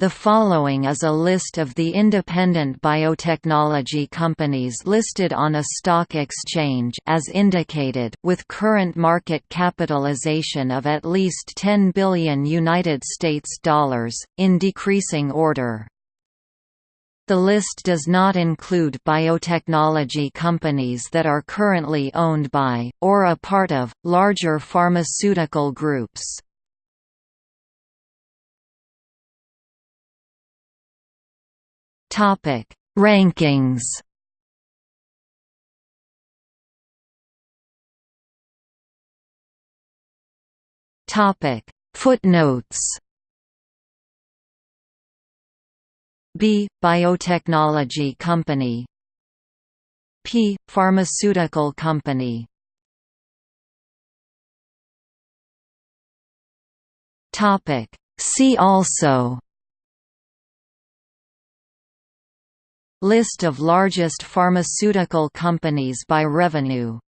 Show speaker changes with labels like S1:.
S1: The following is a list of the independent biotechnology companies listed on a stock exchange as indicated with current market capitalization of at least 10 billion United States dollars in decreasing order. The list does not include biotechnology companies that are currently owned by, or a part of, larger pharmaceutical groups. Topic. Rankings. Topic. Footnotes. B. Biotechnology Company. P. Pharmaceutical Company. Topic. See also List of largest pharmaceutical companies by revenue